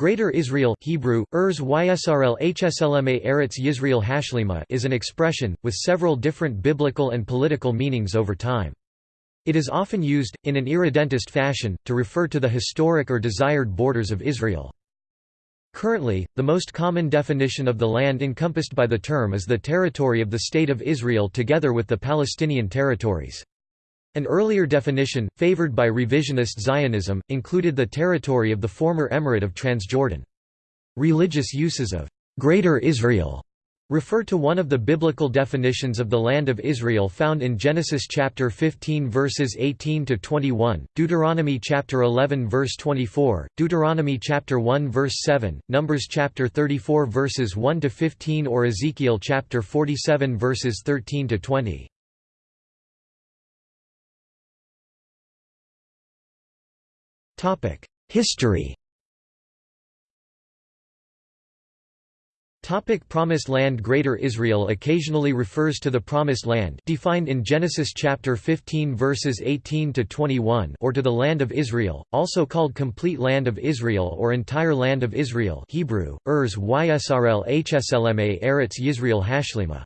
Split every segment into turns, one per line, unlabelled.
Greater Israel Hebrew, Urs Ysrl Hslma Eretz Yisrael Hashlima is an expression, with several different biblical and political meanings over time. It is often used, in an irredentist fashion, to refer to the historic or desired borders of Israel. Currently, the most common definition of the land encompassed by the term is the territory of the State of Israel together with the Palestinian territories. An earlier definition, favored by revisionist Zionism, included the territory of the former Emirate of Transjordan. Religious uses of Greater Israel refer to one of the biblical definitions of the land of Israel found in Genesis chapter 15 verses 18 to 21, Deuteronomy chapter 11 verse 24, Deuteronomy chapter 1 verse 7, Numbers chapter 34 verses 1 to 15 or Ezekiel chapter 47 verses 13 to 20. History Topic Promised Land Greater Israel occasionally refers to the Promised Land defined in Genesis chapter 15 verses 18 to 21 or to the Land of Israel, also called Complete Land of Israel or Entire Land of Israel Hebrew, Urs Ysrl Hslma Eretz Yisrael Hashlima.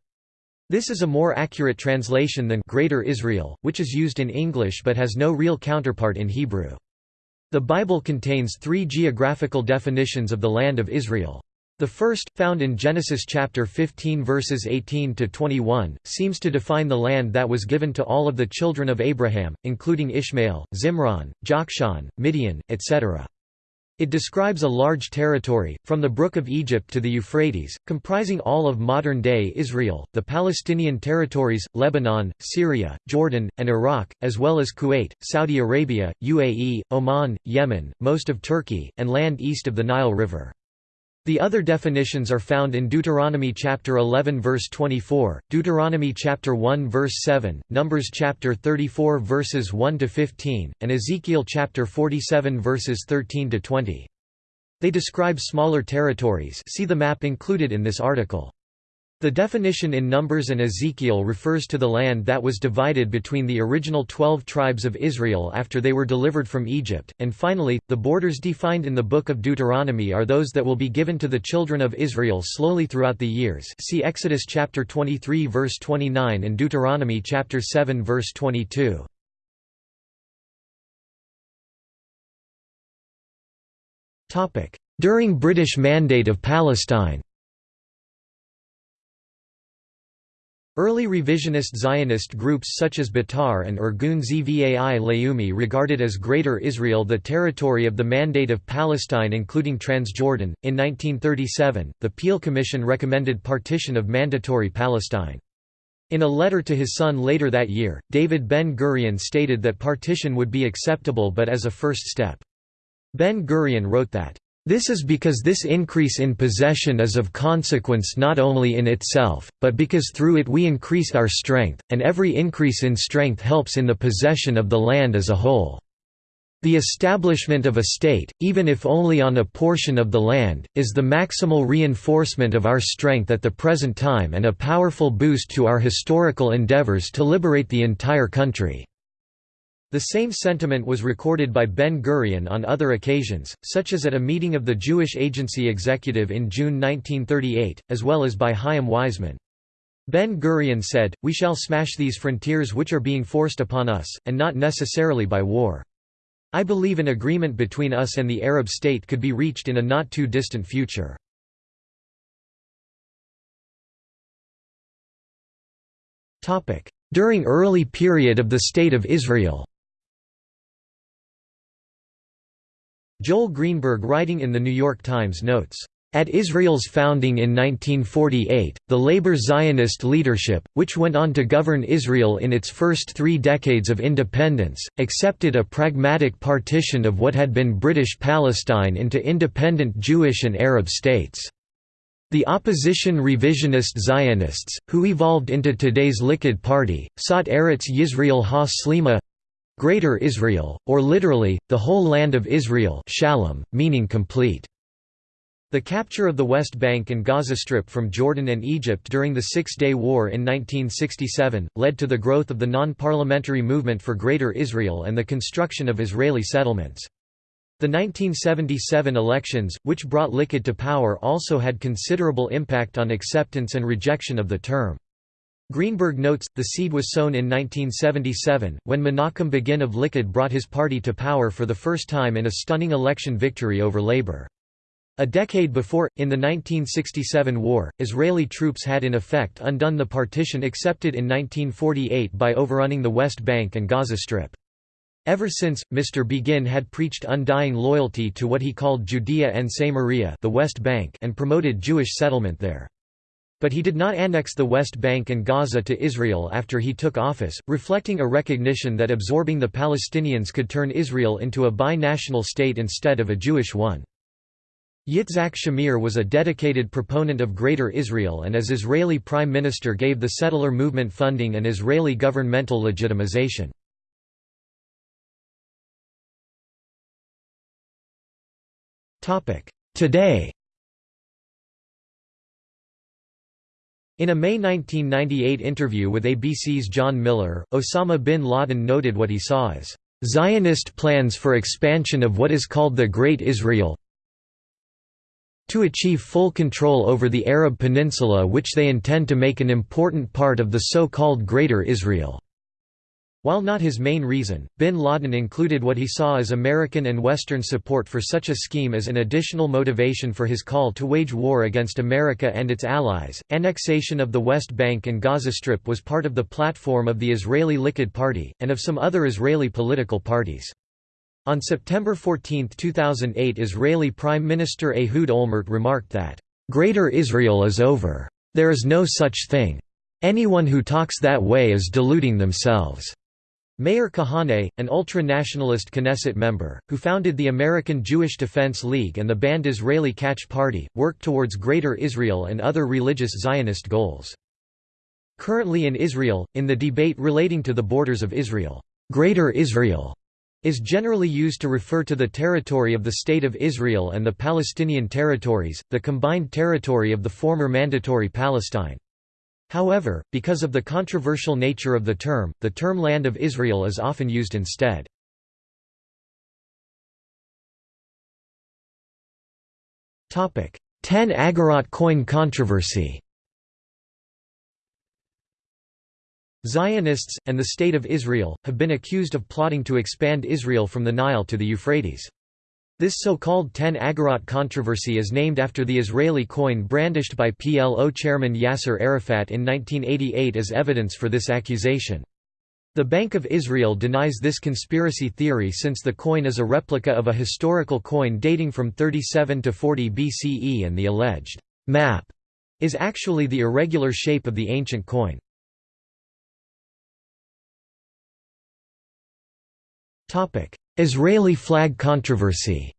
This is a more accurate translation than Greater Israel, which is used in English but has no real counterpart in Hebrew. The Bible contains three geographical definitions of the land of Israel. The first, found in Genesis chapter 15 verses 18 to 21, seems to define the land that was given to all of the children of Abraham, including Ishmael, Zimran, Jokshan, Midian, etc. It describes a large territory, from the Brook of Egypt to the Euphrates, comprising all of modern-day Israel, the Palestinian territories, Lebanon, Syria, Jordan, and Iraq, as well as Kuwait, Saudi Arabia, UAE, Oman, Yemen, most of Turkey, and land east of the Nile River. The other definitions are found in Deuteronomy chapter 11 verse 24, Deuteronomy chapter 1 verse 7, Numbers chapter 34 verses 1 to 15, and Ezekiel chapter 47 verses 13 to 20. They describe smaller territories. See the map included in this article. The definition in Numbers and Ezekiel refers to the land that was divided between the original twelve tribes of Israel after they were delivered from Egypt, and finally, the borders defined in the Book of Deuteronomy are those that will be given to the children of Israel slowly throughout the years see Exodus chapter 23 verse 29 and Deuteronomy chapter 7 verse 22. During British Mandate of Palestine Early revisionist Zionist groups such as Betar and Irgun Zvai Leumi regarded as Greater Israel the territory of the Mandate of Palestine including Transjordan. In 1937, the Peel Commission recommended partition of Mandatory Palestine. In a letter to his son later that year, David Ben-Gurion stated that partition would be acceptable but as a first step. Ben-Gurion wrote that, this is because this increase in possession is of consequence not only in itself, but because through it we increase our strength, and every increase in strength helps in the possession of the land as a whole. The establishment of a state, even if only on a portion of the land, is the maximal reinforcement of our strength at the present time and a powerful boost to our historical endeavors to liberate the entire country. The same sentiment was recorded by Ben-Gurion on other occasions, such as at a meeting of the Jewish Agency Executive in June 1938, as well as by Chaim Weizmann. Ben-Gurion said, We shall smash these frontiers which are being forced upon us, and not necessarily by war. I believe an agreement between us and the Arab state could be reached in a not too distant future. During early period of the State of Israel Joel Greenberg writing in The New York Times notes, at Israel's founding in 1948, the labor Zionist leadership, which went on to govern Israel in its first three decades of independence, accepted a pragmatic partition of what had been British Palestine into independent Jewish and Arab states. The opposition revisionist Zionists, who evolved into today's Likud Party, sought Eretz Yisrael ha-Slima Greater Israel, or literally, the whole land of Israel shalom, meaning complete. The capture of the West Bank and Gaza Strip from Jordan and Egypt during the Six-Day War in 1967, led to the growth of the non-parliamentary movement for Greater Israel and the construction of Israeli settlements. The 1977 elections, which brought Likud to power also had considerable impact on acceptance and rejection of the term. Greenberg notes, the seed was sown in 1977, when Menachem Begin of Likud brought his party to power for the first time in a stunning election victory over Labour. A decade before, in the 1967 war, Israeli troops had in effect undone the partition accepted in 1948 by overrunning the West Bank and Gaza Strip. Ever since, Mr. Begin had preached undying loyalty to what he called Judea and Samaria the West Bank and promoted Jewish settlement there. But he did not annex the West Bank and Gaza to Israel after he took office, reflecting a recognition that absorbing the Palestinians could turn Israel into a bi-national state instead of a Jewish one. Yitzhak Shamir was a dedicated proponent of Greater Israel and as Israeli Prime Minister gave the settler movement funding and Israeli governmental legitimization. Today In a May 1998 interview with ABC's John Miller, Osama bin Laden noted what he saw as Zionist plans for expansion of what is called the Great Israel, to achieve full control over the Arab Peninsula which they intend to make an important part of the so-called Greater Israel. While not his main reason, bin Laden included what he saw as American and Western support for such a scheme as an additional motivation for his call to wage war against America and its allies. Annexation of the West Bank and Gaza Strip was part of the platform of the Israeli Likud Party, and of some other Israeli political parties. On September 14, 2008 Israeli Prime Minister Ehud Olmert remarked that, "...Greater Israel is over. There is no such thing. Anyone who talks that way is deluding themselves." Meir Kahane, an ultra-nationalist Knesset member, who founded the American Jewish Defense League and the banned Israeli Kach Party, worked towards Greater Israel and other religious Zionist goals. Currently in Israel, in the debate relating to the borders of Israel, Greater Israel is generally used to refer to the territory of the State of Israel and the Palestinian territories, the combined territory of the former Mandatory Palestine. However, because of the controversial nature of the term, the term Land of Israel is often used instead. Ten Agorot coin controversy Zionists, and the State of Israel, have been accused of plotting to expand Israel from the Nile to the Euphrates. This so-called 10 agorot controversy is named after the Israeli coin brandished by PLO chairman Yasser Arafat in 1988 as evidence for this accusation. The Bank of Israel denies this conspiracy theory since the coin is a replica of a historical coin dating from 37 to 40 BCE and the alleged map is actually the irregular shape of the ancient coin. Israeli flag controversy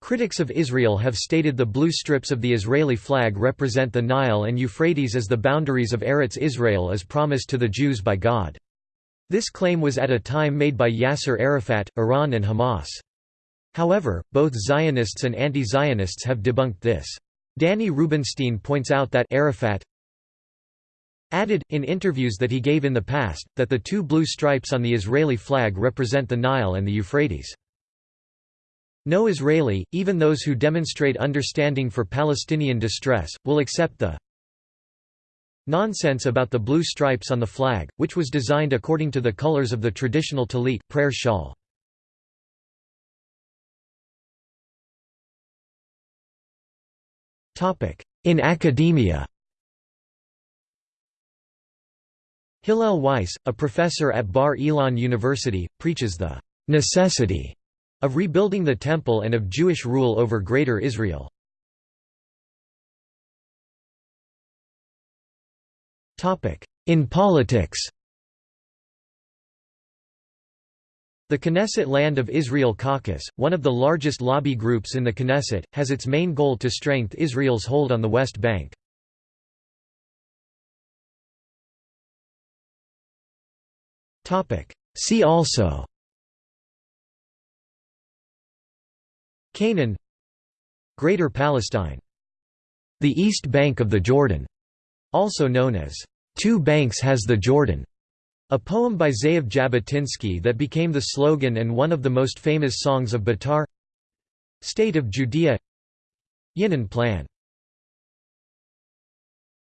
Critics of Israel have stated the blue strips of the Israeli flag represent the Nile and Euphrates as the boundaries of Eretz Israel as promised to the Jews by God. This claim was at a time made by Yasser Arafat, Iran and Hamas. However, both Zionists and anti-Zionists have debunked this. Danny Rubenstein points out that Arafat added, in interviews that he gave in the past, that the two blue stripes on the Israeli flag represent the Nile and the Euphrates. No Israeli, even those who demonstrate understanding for Palestinian distress, will accept the nonsense about the blue stripes on the flag, which was designed according to the colors of the traditional talit prayer shawl. In academia Hillel Weiss, a professor at Bar Ilan University, preaches the necessity of rebuilding the Temple and of Jewish rule over Greater Israel. In politics The Knesset Land of Israel Caucus, one of the largest lobby groups in the Knesset, has its main goal to strengthen Israel's hold on the West Bank. See also. Canaan. Greater Palestine. The East Bank of the Jordan, also known as Two Banks has the Jordan. A poem by Ze'ev Jabotinsky that became the slogan and one of the most famous songs of Betar State of Judea. Yinon Plan